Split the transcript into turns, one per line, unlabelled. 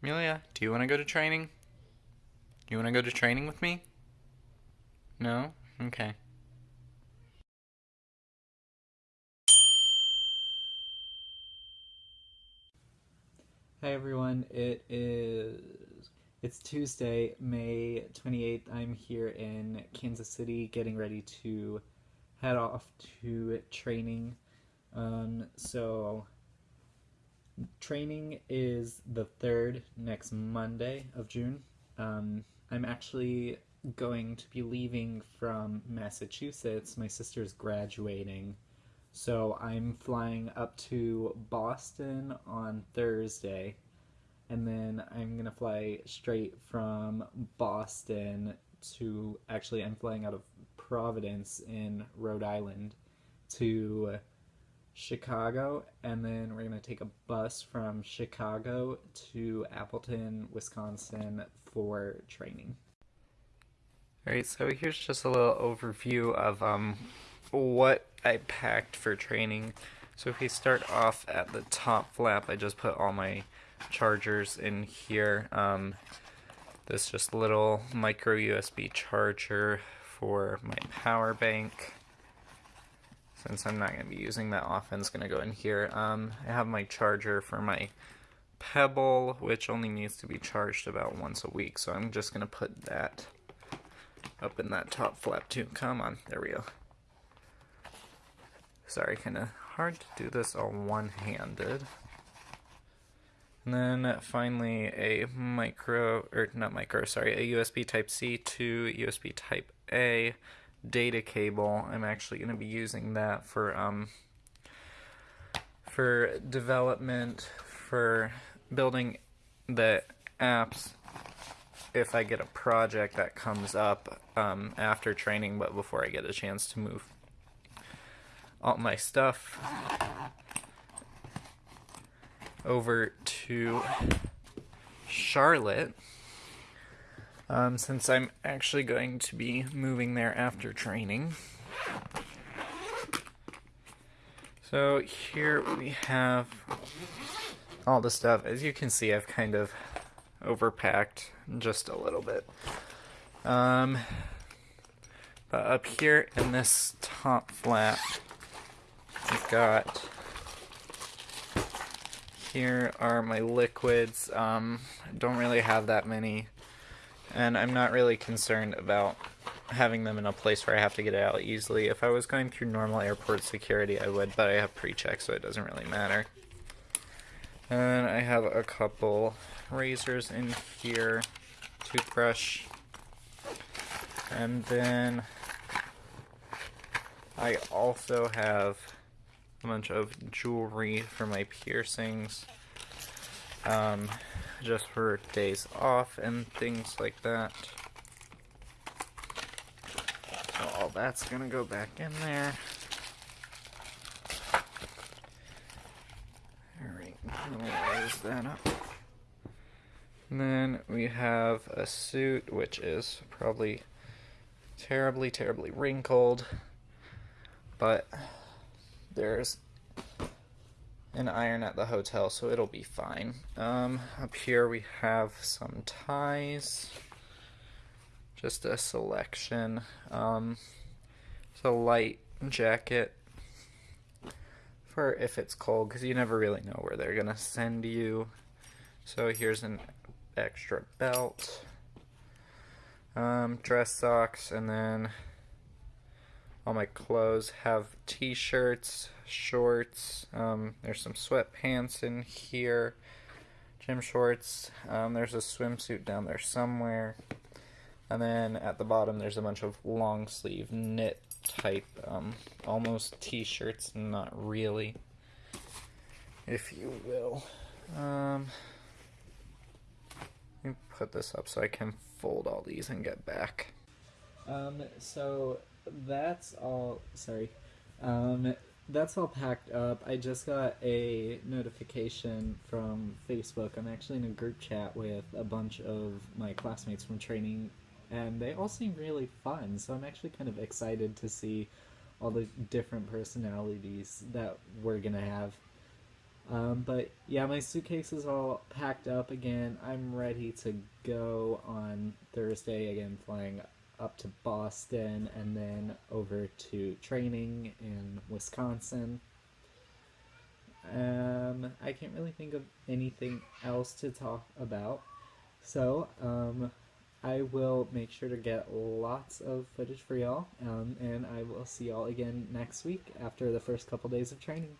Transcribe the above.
Amelia, do you want to go to training? You want to go to training with me? No? Okay.
Hi everyone, it is it's Tuesday, May 28th. I'm here in Kansas City getting ready to head off to training. Um, so training is the 3rd next Monday of June. Um, I'm actually going to be leaving from Massachusetts. My sister's graduating so I'm flying up to Boston on Thursday, and then I'm gonna fly straight from Boston to actually I'm flying out of Providence in Rhode Island to Chicago, and then we're gonna take a bus from Chicago to Appleton, Wisconsin for training.
Alright, so here's just a little overview of um, what I packed for training. So if we start off at the top flap, I just put all my chargers in here. Um, this just little micro USB charger for my power bank. Since I'm not going to be using that often, it's going to go in here. Um, I have my charger for my Pebble, which only needs to be charged about once a week. So I'm just going to put that up in that top flap too. Come on, there we go. Sorry, kind of hard to do this all one-handed. And then finally a micro, or not micro, sorry, a USB Type-C to USB Type-A data cable. I'm actually going to be using that for, um, for development, for building the apps if I get a project that comes up um, after training, but before I get a chance to move all my stuff over to Charlotte. Um, since I'm actually going to be moving there after training. So here we have all the stuff. As you can see, I've kind of overpacked just a little bit. Um, but up here in this top flap, I've got here are my liquids. Um, I don't really have that many, and I'm not really concerned about having them in a place where I have to get it out easily. If I was going through normal airport security, I would, but I have pre-check, so it doesn't really matter. And I have a couple razors in here, toothbrush, and then I also have a bunch of jewelry for my piercings, um, just for days off and things like that. So all that's gonna go back in there. Alright, raise that up. And then we have a suit which is probably terribly, terribly wrinkled, but there's an iron at the hotel, so it'll be fine. Um, up here we have some ties. Just a selection. Um, it's a light jacket for if it's cold, because you never really know where they're to send you. So here's an extra belt. Um, dress socks, and then all my clothes have t-shirts, shorts, um, there's some sweatpants in here, gym shorts, um, there's a swimsuit down there somewhere, and then at the bottom there's a bunch of long sleeve knit type, um, almost t-shirts, not really, if you will. Um, let me put this up so I can fold all these and get back.
Um, so that's all. Sorry. Um, that's all packed up. I just got a notification from Facebook. I'm actually in a group chat with a bunch of my classmates from training, and they all seem really fun. So I'm actually kind of excited to see all the different personalities that we're gonna have Um, but yeah, my suitcase is all packed up again. I'm ready to go on Thursday again, flying up to Boston and then over to training in Wisconsin. Um, I can't really think of anything else to talk about. So, um, I will make sure to get lots of footage for y'all, um, and I will see y'all again next week after the first couple days of training.